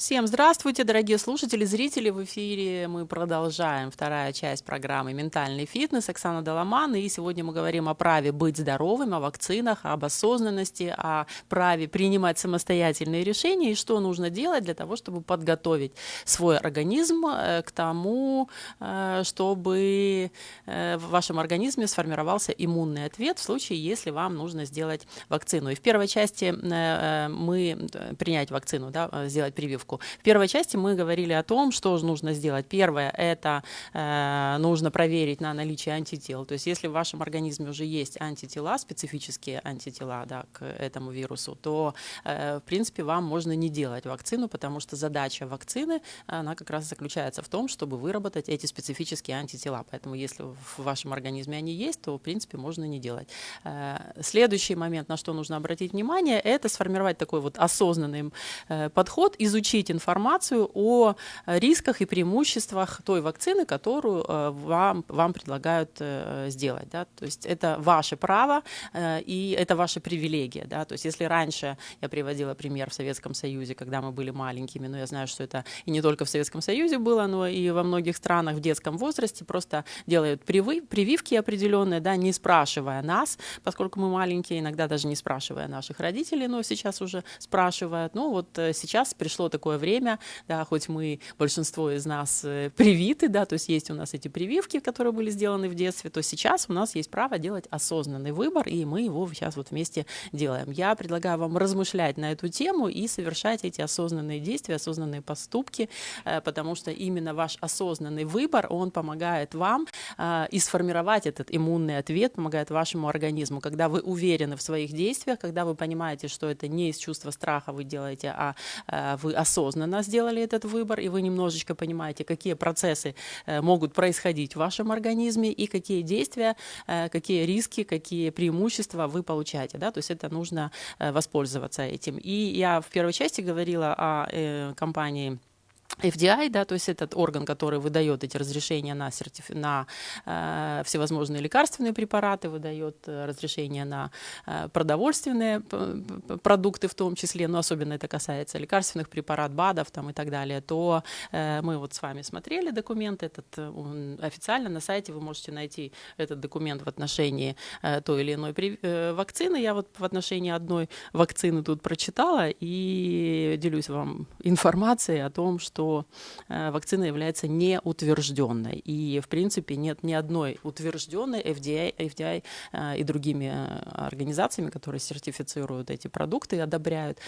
Всем здравствуйте, дорогие слушатели, зрители. В эфире мы продолжаем вторая часть программы «Ментальный фитнес». Оксана Доломан. И сегодня мы говорим о праве быть здоровым, о вакцинах, об осознанности, о праве принимать самостоятельные решения и что нужно делать для того, чтобы подготовить свой организм э, к тому, э, чтобы э, в вашем организме сформировался иммунный ответ в случае, если вам нужно сделать вакцину. И в первой части мы принять вакцину, да, сделать прививку прививку. В первой части мы говорили о том, что же нужно сделать. Первое – это э, нужно проверить на наличие антител. То есть если в вашем организме уже есть антитела, специфические антитела да, к этому вирусу, то, э, в принципе, вам можно не делать вакцину, потому что задача вакцины, она как раз заключается в том, чтобы выработать эти специфические антитела. Поэтому если в вашем организме они есть, то, в принципе, можно не делать. Э, следующий момент, на что нужно обратить внимание, это сформировать такой вот осознанный э, подход, изучить получить информацию о рисках и преимуществах той вакцины, которую э, вам, вам предлагают э, сделать. Да? То есть это ваше право э, и это ваша привилегия. Да? То есть если раньше, я приводила пример в Советском Союзе, когда мы были маленькими, но я знаю, что это и не только в Советском Союзе было, но и во многих странах в детском возрасте просто делают привы, прививки определенные, да, не спрашивая нас, поскольку мы маленькие, иногда даже не спрашивая наших родителей, но сейчас уже спрашивают. Ну вот сейчас пришло такое такое время, да, хоть мы, большинство из нас э, привиты, да, то есть есть у нас эти прививки, которые были сделаны в детстве, то сейчас у нас есть право делать осознанный выбор, и мы его сейчас вот вместе делаем. Я предлагаю вам размышлять на эту тему и совершать эти осознанные действия, осознанные поступки, э, потому что именно ваш осознанный выбор, он помогает вам э, и сформировать этот иммунный ответ, помогает вашему организму. Когда вы уверены в своих действиях, когда вы понимаете, что это не из чувства страха вы делаете, а вы осознанно осознанно сделали этот выбор, и вы немножечко понимаете, какие процессы э, могут происходить в вашем организме и какие действия, э, какие риски, какие преимущества вы получаете. Да? То есть это нужно э, воспользоваться этим. И я в первой части говорила о компании FDI, да, то есть этот орган, который выдает эти разрешения на, сертиф... на э, всевозможные лекарственные препараты, выдает э, разрешения на э, продовольственные продукты в том числе, но особенно это касается лекарственных препаратов, БАДов там, и так далее, то э, мы вот с вами смотрели документ этот, он официально на сайте вы можете найти этот документ в отношении э, той или иной при... э, вакцины. Я вот в отношении одной вакцины тут прочитала и делюсь вам информацией о том, что э, вакцина является неутвержденной. И, в принципе, нет ни одной утвержденной FDA, FDA э, и другими э, организациями, которые сертифицируют эти продукты и одобряют,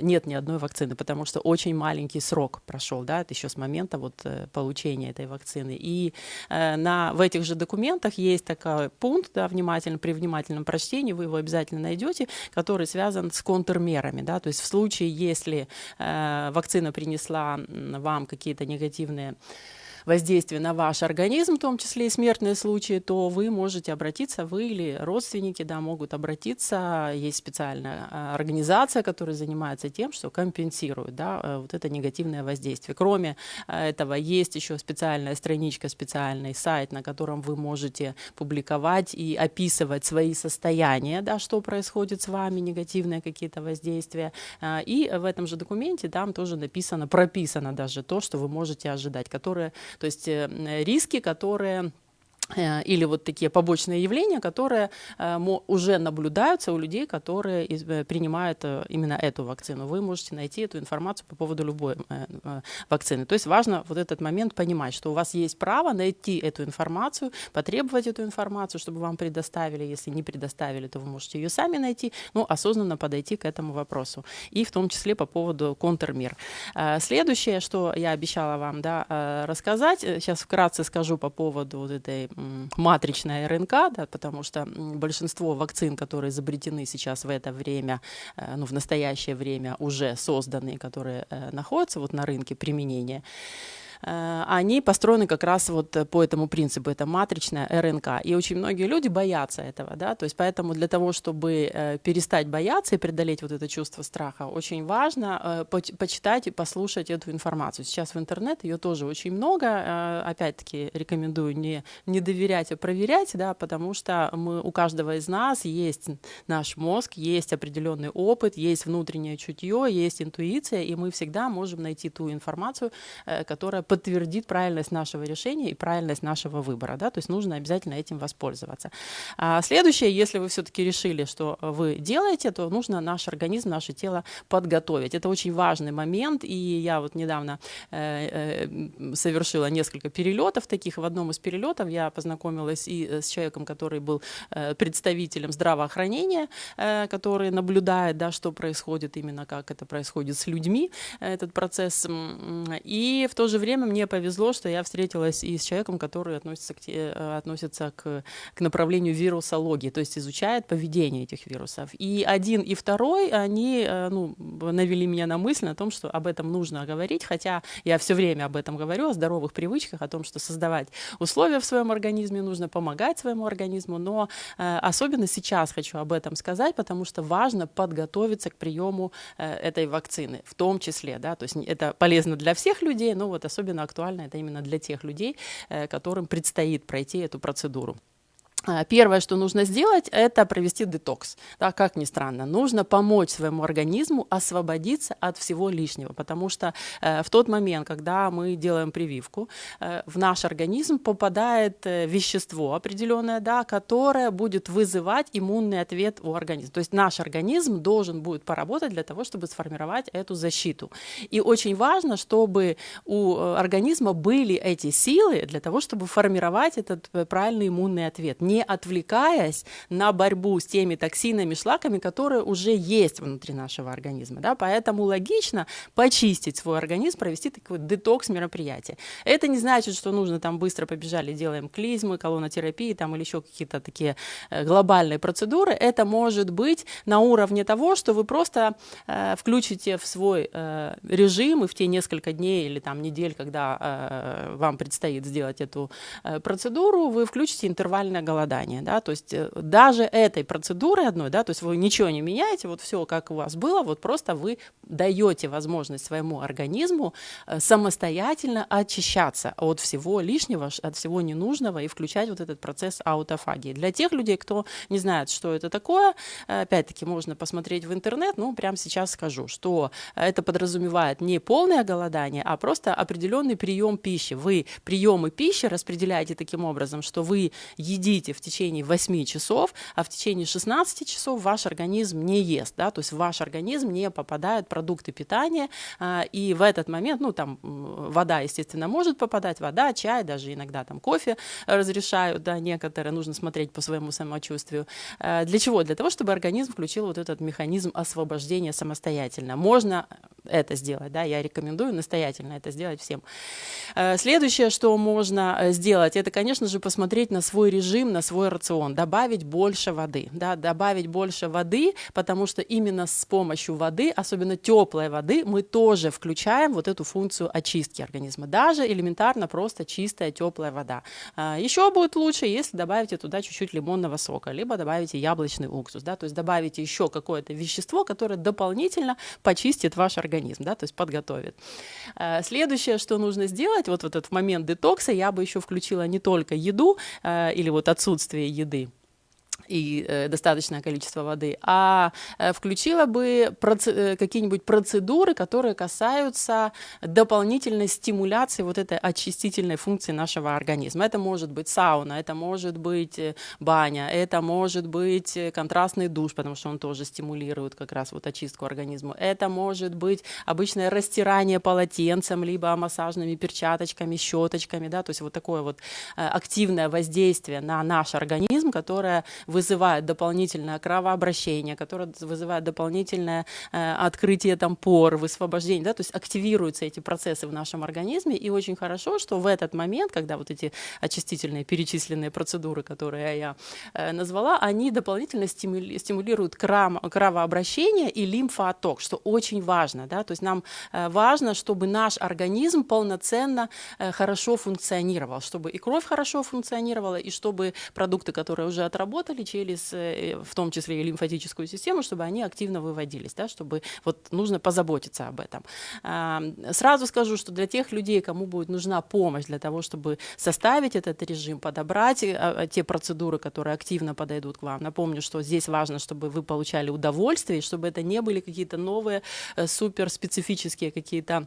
нет ни одной вакцины, потому что очень маленький срок прошел, да, это еще с момента вот получения этой вакцины. И на, в этих же документах есть такой пункт, да, внимательно, при внимательном прочтении вы его обязательно найдете, который связан с контрмерами, да, то есть в случае, если вакцина принесла вам какие-то негативные воздействие на ваш организм, в том числе и смертные случаи, то вы можете обратиться, вы или родственники да, могут обратиться. Есть специальная а, организация, которая занимается тем, что компенсирует да, э, вот это негативное воздействие. Кроме э, этого, есть еще специальная страничка, специальный сайт, на котором вы можете публиковать и описывать свои состояния, да, что происходит с вами, негативные какие-то воздействия. А, и в этом же документе там тоже написано, прописано даже то, что вы можете ожидать, которое то есть э, риски, которые Э, или вот такие побочные явления, которые э, уже наблюдаются у людей, которые э, принимают именно эту вакцину. Вы можете найти эту информацию по поводу любой вакцины. То есть важно вот этот момент понимать, что у вас есть право найти эту информацию, потребовать эту информацию, чтобы вам предоставили. Если не предоставили, то вы можете ее сами найти, ну, осознанно подойти к этому вопросу. И в том числе по поводу контрмер. Следующее, что я обещала вам да, рассказать, сейчас вкратце скажу по поводу вот этой матричная РНК, да, потому что большинство вакцин, которые изобретены сейчас в это время, э, ну, в настоящее время уже созданы, которые э, находятся вот на рынке применения, они построены как раз вот по этому принципу, это матричная РНК. И очень многие люди боятся этого, да, то есть поэтому для того, чтобы перестать бояться и преодолеть вот это чувство страха, очень важно почитать и послушать эту информацию. Сейчас в интернет ее тоже очень много, опять-таки рекомендую не, не доверять, а проверять, да, потому что мы, у каждого из нас есть наш мозг, есть определенный опыт, есть внутреннее чутье, есть интуиция, и мы всегда можем найти ту информацию, э, которая подтвердит правильность нашего решения и правильность нашего выбора. Да? То есть нужно обязательно этим воспользоваться. А следующее, если вы все-таки решили, что вы делаете, то нужно наш организм, наше тело подготовить. Это очень важный момент, и я вот недавно э, э, совершила несколько перелетов таких. В одном из перелетов я познакомилась и с человеком, который был представителем здравоохранения, который наблюдает, да, что происходит, именно как это происходит с людьми, этот процесс. И в то же время мне повезло, что я встретилась и с человеком, который относится к, э, относится к, к направлению вирусологии, то есть изучает поведение этих вирусов. И один, и второй, они э, ну, навели меня на мысль о том, что об этом нужно говорить, хотя я все время об этом говорю, о здоровых привычках, о том, что создавать условия в своем организме нужно, помогать своему организму, но э, особенно сейчас хочу об этом сказать, потому что важно подготовиться к приему этой вакцины, в том числе, да, то есть это полезно для всех людей, но вот особенно актуально это именно для тех людей, э, которым предстоит пройти эту процедуру. А, первое, что нужно сделать, это провести детокс. Да, как ни странно, нужно помочь своему организму освободиться от всего лишнего, потому что э, в тот момент, когда мы делаем прививку, э, в наш организм попадает э, вещество определенное, да, которое будет вызывать иммунный ответ у организма. То есть наш организм должен будет поработать для того, чтобы сформировать эту защиту. И очень важно, чтобы у э, организма были эти силы для того, чтобы формировать этот э, правильный иммунный ответ не отвлекаясь на борьбу с теми токсинами, шлаками, которые уже есть внутри нашего организма. Да? Поэтому логично почистить свой организм, провести такой детокс мероприятие. Это не значит, что нужно там быстро побежали, делаем клизмы, колонотерапии там, или еще какие-то такие э, глобальные процедуры. Это может быть на уровне того, что вы просто э, включите в свой э, режим и в те несколько дней или там недель, когда э, вам предстоит сделать эту э, процедуру, вы включите интервальное голодание голодания, да, то есть э, даже этой процедуры одной, да, то есть вы ничего не меняете, вот все как у вас было, вот просто вы даете возможность своему организму э, самостоятельно очищаться от всего лишнего, от всего ненужного и включать вот этот процесс аутофагии. Для тех людей, кто не знает, что это такое, э, опять-таки можно посмотреть в интернет, ну, прямо сейчас скажу, что это подразумевает не полное голодание, а просто определенный прием пищи. Вы приемы пищи распределяете таким образом, что вы едите едите в течение 8 часов, а в течение 16 часов ваш организм не ест, да, то есть в ваш организм не попадают продукты питания, а, и в этот момент, ну, там, вода, естественно, может попадать, вода, чай, даже иногда там кофе разрешают, да, некоторые, нужно смотреть по своему самочувствию. А, для чего? Для того, чтобы организм включил вот этот механизм освобождения самостоятельно. Можно это сделать, да, я рекомендую настоятельно это сделать всем. А, следующее, что можно э, сделать, это, конечно же, посмотреть на свой режим, на свой рацион, добавить больше воды, да, добавить больше воды, потому что именно с помощью воды, особенно теплой воды, мы тоже включаем вот эту функцию очистки организма, даже элементарно просто чистая теплая вода. А, еще будет лучше, если добавите туда чуть-чуть лимонного сока, либо добавите яблочный уксус, да, то есть добавите еще какое-то вещество, которое дополнительно почистит ваш организм, да, то есть подготовит. А, следующее, что нужно сделать, вот в этот момент детокса я бы еще включила не только еду а, или вот отсутствие отсутствие еды и э, достаточное количество воды, а э, включила бы проце э, какие-нибудь процедуры, которые касаются дополнительной стимуляции вот этой очистительной функции нашего организма. Это может быть сауна, это может быть э, баня, это может быть э, контрастный душ, потому что он тоже стимулирует как раз вот очистку организма. Это может быть обычное растирание полотенцем, либо массажными перчаточками, щеточками, да, то есть вот такое вот активное воздействие на наш организм, которое вызывает дополнительное кровообращение, которое вызывает дополнительное э, открытие там пор, высвобождение, да, то есть активируются эти процессы в нашем организме, и очень хорошо, что в этот момент, когда вот эти очистительные перечисленные процедуры, которые я э, назвала, они дополнительно стимули стимулируют кровообращение и лимфоотток, что очень важно, да, то есть нам э, важно, чтобы наш организм полноценно э, хорошо функционировал, чтобы и кровь хорошо функционировала, и чтобы продукты, которые уже отработали через, э, в том числе и лимфатическую систему, чтобы они активно выводились, да, чтобы вот нужно позаботиться об этом. Сразу скажу, что для тех людей, кому будет нужна помощь для того, чтобы составить этот режим, подобрать те процедуры, которые активно подойдут к вам. Напомню, что здесь важно, чтобы вы получали удовольствие, чтобы это не были какие-то новые суперспецифические какие-то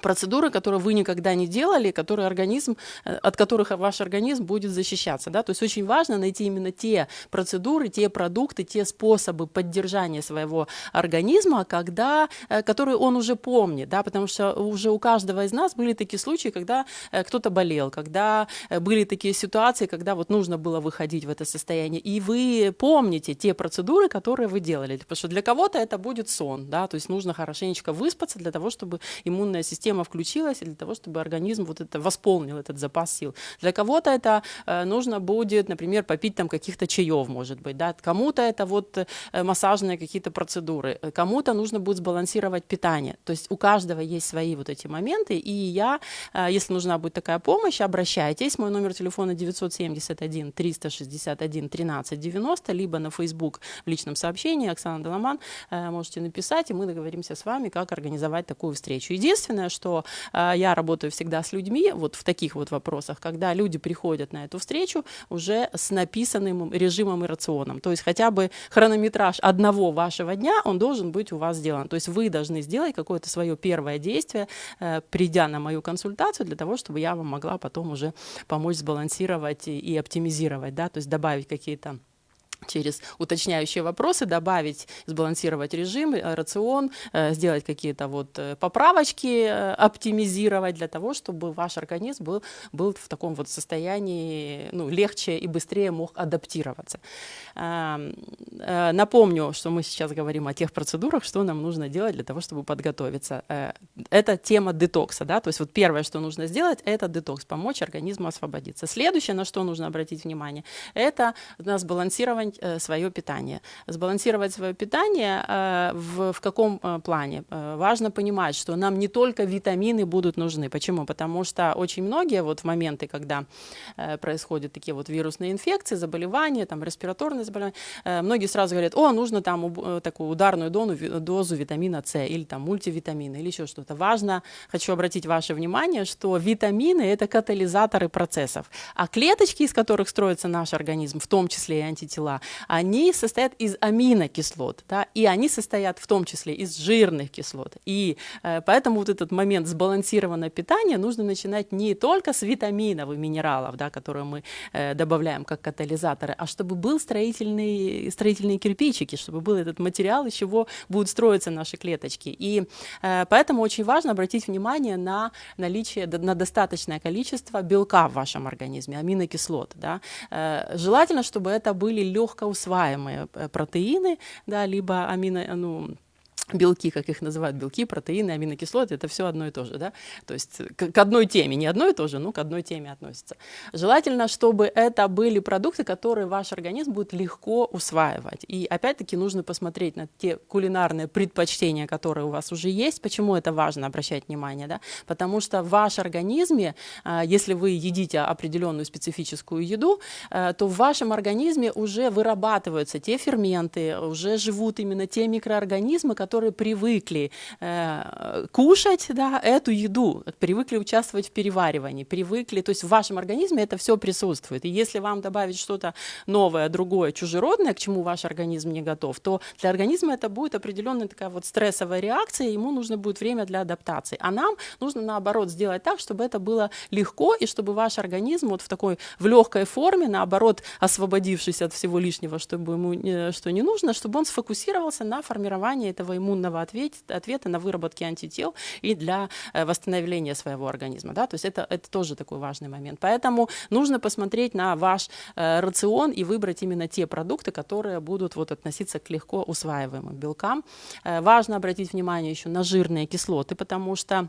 процедуры, которые вы никогда не делали, которые организм, э, от которых ваш организм будет защищаться. Да? То есть очень важно найти именно те процедуры, те продукты, те способы поддержания своего организма, когда, э, которые он уже помнит, да? потому что уже у каждого из нас были такие случаи, когда э, кто-то болел, когда были такие ситуации, когда вот нужно было выходить в это состояние, и вы помните те процедуры, которые вы делали, потому что для кого-то это будет сон, да? то есть нужно хорошенечко выспаться для того, чтобы иммунная система система включилась для того, чтобы организм вот это восполнил этот запас сил. Для кого-то это э, нужно будет, например, попить там каких-то чаев, может быть, да, кому-то это вот э, массажные какие-то процедуры, кому-то нужно будет сбалансировать питание. То есть у каждого есть свои вот эти моменты, и я, э, если нужна будет такая помощь, обращайтесь. Мой номер телефона 971 361 13 90, либо на Facebook в личном сообщении Оксана Доломан можете написать, и мы договоримся с вами, как организовать такую встречу. Единственное, что э, я работаю всегда с людьми вот в таких вот вопросах, когда люди приходят на эту встречу уже с написанным режимом и рационом. То есть хотя бы хронометраж одного вашего дня, он должен быть у вас сделан. То есть вы должны сделать какое-то свое первое действие, э, придя на мою консультацию, для того, чтобы я вам могла потом уже помочь сбалансировать и, и оптимизировать, да, то есть добавить какие-то через уточняющие вопросы добавить, сбалансировать режим, э, рацион, э, сделать какие-то вот э, поправочки, оптимизировать для того, чтобы ваш организм был, был в таком вот состоянии ну, легче и быстрее мог адаптироваться. Напомню, что мы сейчас говорим о тех процедурах, что нам нужно делать для того, чтобы подготовиться. Это тема детокса, да, то есть вот первое, что нужно сделать, это детокс, помочь организму освободиться. Следующее, на что нужно обратить внимание, это на сбалансирование сбалансировать э, свое питание. Сбалансировать свое питание э, в, в каком э, плане? Важно понимать, что нам не только витамины будут нужны. Почему? Потому что очень многие вот в моменты, когда происходят такие вот вирусные инфекции, заболевания, там респираторные заболевания, многие сразу говорят, о, нужно там такую ударную дозу, дозу витамина С или там мультивитамины или еще что-то. Важно, хочу обратить ваше внимание, что витамины – это катализаторы процессов, а клеточки, из которых строится наш организм, в том числе и антитела, они состоят из аминокислот, да, и они состоят в том числе из жирных кислот. И э, поэтому вот этот момент сбалансированного питания нужно начинать не только с витаминов и минералов, да, которые мы э, добавляем как катализаторы, а чтобы был строительный, строительные кирпичики, чтобы был этот материал, из чего будут строиться наши клеточки. И э, поэтому очень важно обратить внимание на наличие, на достаточное количество белка в вашем организме, аминокислот. Да. Э, желательно, чтобы это были легкие легко усваиваемые э, протеины, да, либо амино, ну, белки, как их называют, белки, протеины, аминокислоты, это все одно и то же, да, то есть к, к одной теме, не одно и то же, но к одной теме относится. Желательно, чтобы это были продукты, которые ваш организм будет легко усваивать. И опять-таки нужно посмотреть на те кулинарные предпочтения, которые у вас уже есть. Почему это важно обращать внимание, да? Потому что в вашем организме, а, если вы едите определенную специфическую еду, а, то в вашем организме уже вырабатываются те ферменты, уже живут именно те микроорганизмы, которые которые привыкли э, кушать да, эту еду, привыкли участвовать в переваривании, привыкли, то есть в вашем организме это все присутствует. И если вам добавить что-то новое, другое, чужеродное, к чему ваш организм не готов, то для организма это будет определенная такая вот стрессовая реакция, ему нужно будет время для адаптации. А нам нужно наоборот сделать так, чтобы это было легко и чтобы ваш организм вот в такой в легкой форме, наоборот, освободившись от всего лишнего, чтобы ему что не нужно, чтобы он сфокусировался на формировании этого иммунитета иммунного ответа, ответа на выработки антител и для э, восстановления своего организма. Да? То есть это, это тоже такой важный момент. Поэтому нужно посмотреть на ваш э, рацион и выбрать именно те продукты, которые будут вот, относиться к легко усваиваемым белкам. Э, важно обратить внимание еще на жирные кислоты, потому что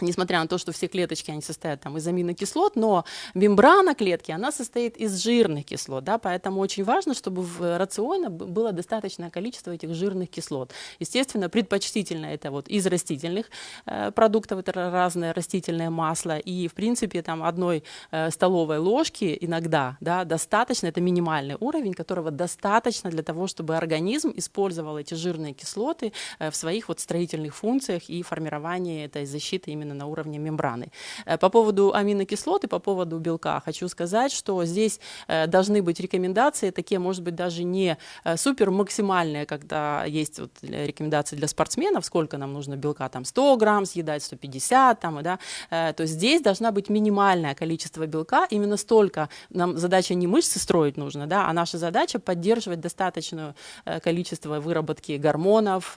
несмотря на то, что все клеточки, они состоят там из аминокислот, но мембрана клетки, она состоит из жирных кислот, да, поэтому очень важно, чтобы в рационе было достаточное количество этих жирных кислот. Естественно, предпочтительно это вот из растительных э, продуктов, это разное растительное масло, и, в принципе, там одной э, столовой ложки иногда, да, достаточно, это минимальный уровень, которого достаточно для того, чтобы организм использовал эти жирные кислоты э, в своих вот строительных функциях и формировании этой защиты именно на уровне мембраны. Э, по поводу аминокислот и по поводу белка хочу сказать, что здесь э, должны быть рекомендации, такие, может быть, даже не э, супер максимальные, когда есть вот рекомендации для спортсменов, сколько нам нужно белка, там 100 грамм съедать, 150, там, да, то здесь должна быть минимальное количество белка, именно столько, нам задача не мышцы строить нужно, да, а наша задача поддерживать достаточное количество выработки гормонов,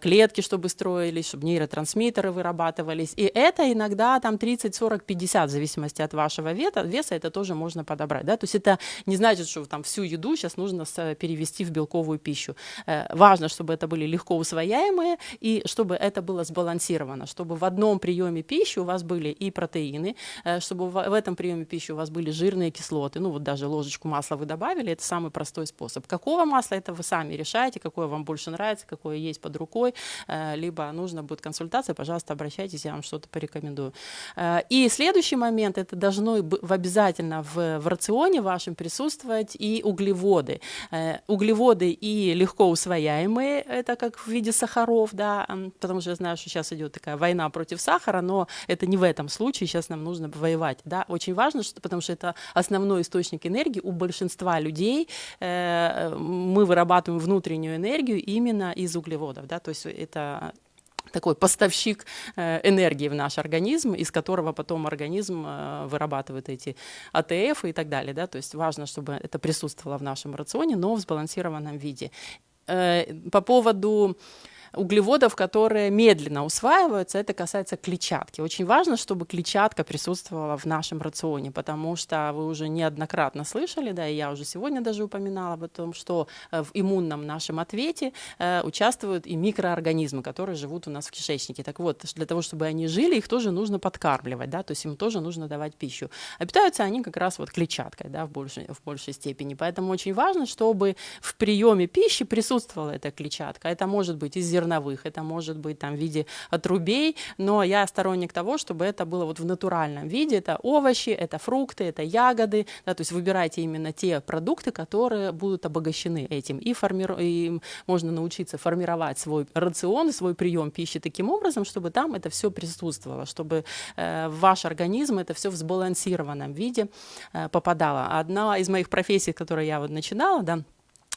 клетки, чтобы строились, чтобы нейротрансмиттеры вырабатывались, вырабатывались. И это иногда там 30, 40, 50, в зависимости от вашего веса, веса это тоже можно подобрать. Да? То есть это не значит, что там всю еду сейчас нужно перевести в белковую пищу. Э, важно, чтобы это были легко усвояемые и чтобы это было сбалансировано, чтобы в одном приеме пищи у вас были и протеины, э, чтобы в этом приеме пищи у вас были жирные кислоты, ну вот даже ложечку масла вы добавили, это самый простой способ. Какого масла, это вы сами решаете, какое вам больше нравится, какое есть под рукой, э, либо нужно будет консультация, пожалуйста, обращайтесь обратитесь, я вам что-то порекомендую. Э, и следующий момент, это должно обязательно в, в рационе вашем присутствовать и углеводы. Э, углеводы и легко усвояемые, это как в виде сахаров, да, потому что я знаю, что сейчас идет такая война против сахара, но это не в этом случае, сейчас нам нужно воевать, да, очень важно, что, потому что это основной источник энергии у большинства людей, э, мы вырабатываем внутреннюю энергию именно из углеводов, да, то есть это такой поставщик э, энергии в наш организм, из которого потом организм э, вырабатывает эти АТФ и так далее. Да? То есть важно, чтобы это присутствовало в нашем рационе, но в сбалансированном виде. Э, по поводу углеводов, которые медленно усваиваются, это касается клетчатки. Очень важно, чтобы клетчатка присутствовала в нашем рационе, потому что вы уже неоднократно слышали, да, и я уже сегодня даже упоминала об том, что э, в иммунном нашем ответе э, участвуют и микроорганизмы, которые живут у нас в кишечнике. Так вот, для того, чтобы они жили, их тоже нужно подкармливать, да, то есть им тоже нужно давать пищу. А питаются они как раз вот клетчаткой, да, в большей, в большей степени. Поэтому очень важно, чтобы в приеме пищи присутствовала эта клетчатка. Это может быть из зерновых, это может быть там в виде отрубей, но я сторонник того, чтобы это было вот в натуральном виде, это овощи, это фрукты, это ягоды, да, то есть выбирайте именно те продукты, которые будут обогащены этим, и, формиру... и можно научиться формировать свой рацион, свой прием пищи таким образом, чтобы там это все присутствовало, чтобы э, в ваш организм это все в сбалансированном виде э, попадало. Одна из моих профессий, которую я вот начинала, да,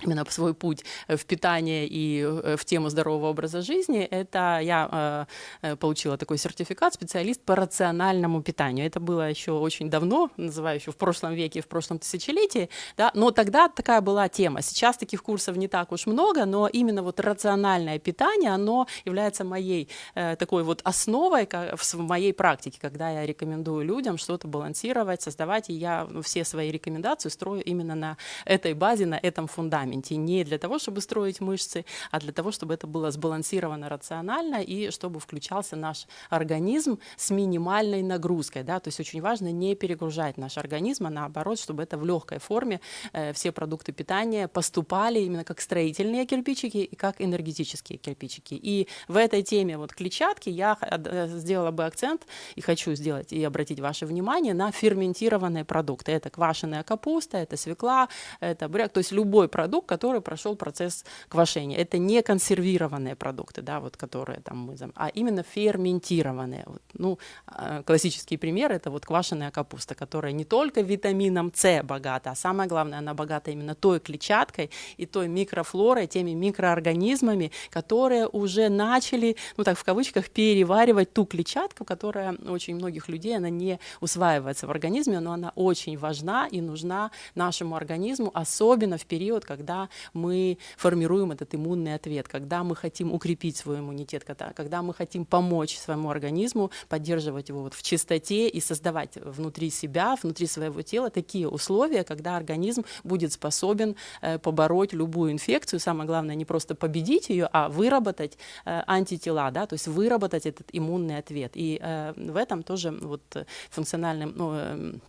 именно свой путь э, в питание и э, в тему здорового образа жизни, это я э, получила такой сертификат специалист по рациональному питанию. Это было еще очень давно, называю еще в прошлом веке, в прошлом тысячелетии, да, но тогда такая была тема. Сейчас таких курсов не так уж много, но именно вот рациональное питание, оно является моей такой вот основой в моей практике, когда я рекомендую людям что-то балансировать, создавать, и я ну, все свои рекомендации строю именно на этой базе, на этом фундаменте фундаменте не для того, чтобы строить мышцы, а для того, чтобы это было сбалансировано рационально и чтобы включался наш организм с минимальной нагрузкой. Да? То есть очень важно не перегружать наш организм, а наоборот, чтобы это в легкой форме э, все продукты питания поступали именно как строительные кирпичики и как энергетические кирпичики. И в этой теме вот клетчатки я э, сделала бы акцент и хочу сделать и обратить ваше внимание на ферментированные продукты. Это квашеная капуста, это свекла, это буряк, то есть любой продукт, продукт, который прошел процесс квашения. Это не консервированные продукты, да, вот, которые там мы, а именно ферментированные. Вот, ну, а, классический пример это вот квашеная капуста, которая не только витамином С богата, а самое главное, она богата именно той клетчаткой и той микрофлорой, теми микроорганизмами, которые уже начали, ну так в кавычках, переваривать ту клетчатку, которая очень многих людей, она не усваивается в организме, но она очень важна и нужна нашему организму, особенно в период, когда когда мы формируем этот иммунный ответ, когда мы хотим укрепить свой иммунитет, когда, когда мы хотим помочь своему организму, поддерживать его вот в чистоте и создавать внутри себя, внутри своего тела такие условия, когда организм будет способен э, побороть любую инфекцию. Самое главное не просто победить ее, а выработать э, антитела, да, то есть выработать этот иммунный ответ. И э, в этом тоже вот функциональным ну, эм,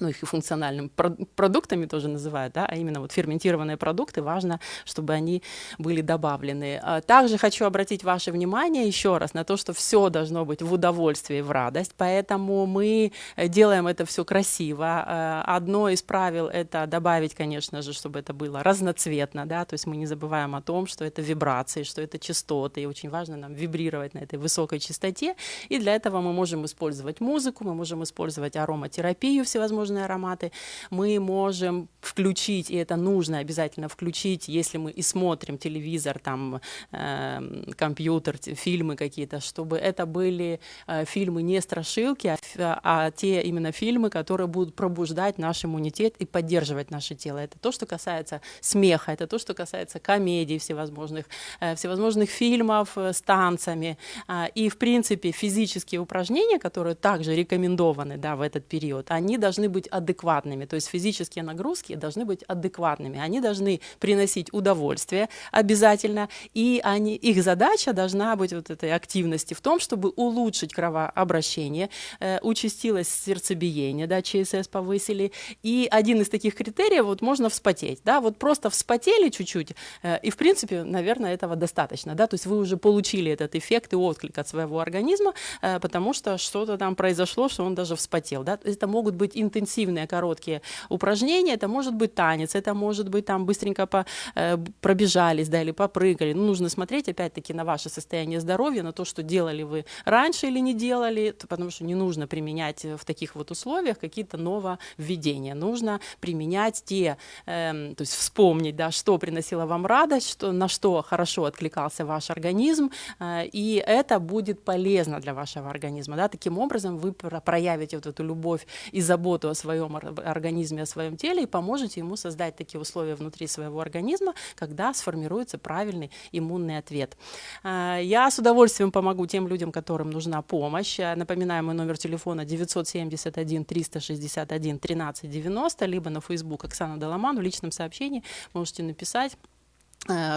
ну, их и функциональными продуктами тоже называют, да, а именно вот ферментированные продукты, важно, чтобы они были добавлены. А также хочу обратить ваше внимание еще раз на то, что все должно быть в удовольствие и в радость, поэтому мы делаем это все красиво. А, одно из правил — это добавить, конечно же, чтобы это было разноцветно, да, то есть мы не забываем о том, что это вибрации, что это частоты, и очень важно нам вибрировать на этой высокой частоте, и для этого мы можем использовать музыку, мы можем использовать ароматерапию всевозможные нужные ароматы, мы можем включить, и это нужно обязательно включить, если мы и смотрим телевизор, там, э, компьютер, фильмы какие-то, чтобы это были э, фильмы не страшилки, а, а те именно фильмы, которые будут пробуждать наш иммунитет и поддерживать наше тело. Это то, что касается смеха, это то, что касается комедий всевозможных, э, всевозможных фильмов э, с танцами. Э, и, в принципе, физические упражнения, которые также рекомендованы да, в этот период, они должны быть быть адекватными, то есть физические нагрузки должны быть адекватными, они должны приносить удовольствие обязательно, и они, их задача должна быть вот этой активности в том, чтобы улучшить кровообращение, э, участилось сердцебиение, да, ЧСС повысили, и один из таких критериев, вот можно вспотеть, да, вот просто вспотели чуть-чуть, э, и в принципе, наверное, этого достаточно, да, то есть вы уже получили этот эффект и отклик от своего организма, э, потому что что-то там произошло, что он даже вспотел, да, это могут быть интенсивные интенсивные короткие упражнения. Это может быть танец, это может быть там быстренько по, э, пробежались, да, или попрыгали. Ну, нужно смотреть опять-таки на ваше состояние здоровья, на то, что делали вы раньше или не делали, потому что не нужно применять в таких вот условиях какие-то нововведения. Нужно применять те, э, то есть вспомнить, да, что приносило вам радость, что, на что хорошо откликался ваш организм, э, и это будет полезно для вашего организма. Да? Таким образом вы проявите вот эту любовь и заботу о своем организме, о своем теле и поможете ему создать такие условия внутри своего организма, когда сформируется правильный иммунный ответ. А, я с удовольствием помогу тем людям, которым нужна помощь. Напоминаю, мой номер телефона 971 361 13 90, либо на Facebook Оксана Доломан в личном сообщении можете написать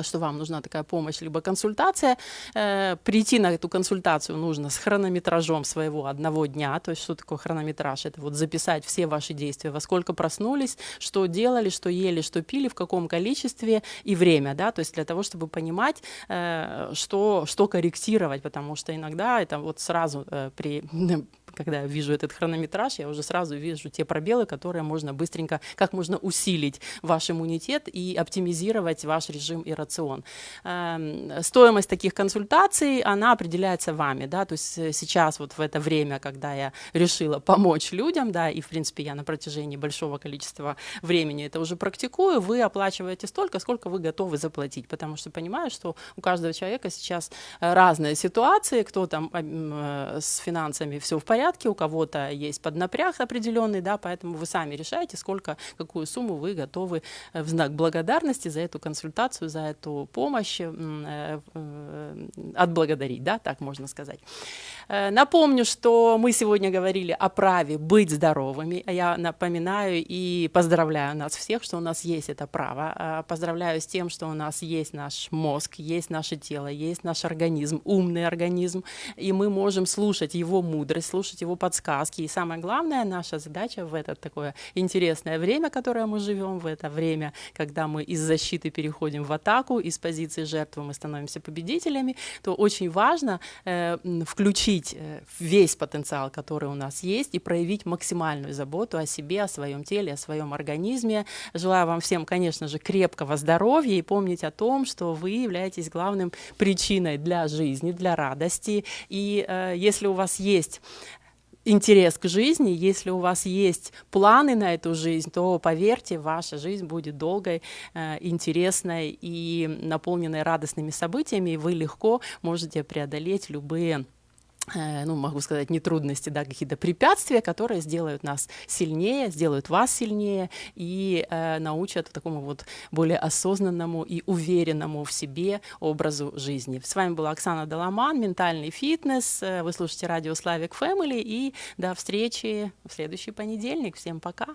что вам нужна такая помощь, либо консультация. Э, прийти на эту консультацию нужно с хронометражом своего одного дня. То есть что такое хронометраж? Это вот записать все ваши действия, во сколько проснулись, что делали, что ели, что пили, в каком количестве и время. Да? То есть для того, чтобы понимать, э, что, что корректировать, потому что иногда это вот сразу при когда я вижу этот хронометраж, я уже сразу вижу те пробелы, которые можно быстренько, как можно усилить ваш иммунитет и оптимизировать ваш режим и рацион. Эм, стоимость таких консультаций, она определяется вами, да, то есть э, сейчас вот в это время, когда я решила помочь людям, да, и в принципе я на протяжении большого количества времени это уже практикую, вы оплачиваете столько, сколько вы готовы заплатить, потому что понимаю, что у каждого человека сейчас э, разные ситуации, кто там э, с финансами все в порядке, порядке, у кого-то есть поднапряг определенный, да, поэтому вы сами решаете, сколько, какую сумму вы готовы э, в знак благодарности за эту консультацию, за эту помощь э, э, отблагодарить, да, так можно сказать. Напомню, что мы сегодня говорили о праве быть здоровыми. Я напоминаю и поздравляю нас всех, что у нас есть это право. Поздравляю с тем, что у нас есть наш мозг, есть наше тело, есть наш организм, умный организм, и мы можем слушать его мудрость, слушать слушать его подсказки. И самое главное, наша задача в это такое интересное время, которое мы живем, в это время, когда мы из защиты переходим в атаку, из позиции жертвы мы становимся победителями, то очень важно э, включить э, весь потенциал, который у нас есть, и проявить максимальную заботу о себе, о своем теле, о своем организме. Желаю вам всем, конечно же, крепкого здоровья и помнить о том, что вы являетесь главным причиной для жизни, для радости. И э, если у вас есть интерес к жизни, если у вас есть планы на эту жизнь, то поверьте, ваша жизнь будет долгой, э, интересной и наполненной радостными событиями, и вы легко можете преодолеть любые ну, могу сказать, не трудности, да, какие-то препятствия, которые сделают нас сильнее, сделают вас сильнее и э, научат такому вот более осознанному и уверенному в себе образу жизни. С вами была Оксана Доломан, ментальный фитнес. Э, вы слушаете радио Славик Фэмили и до встречи в следующий понедельник. Всем пока!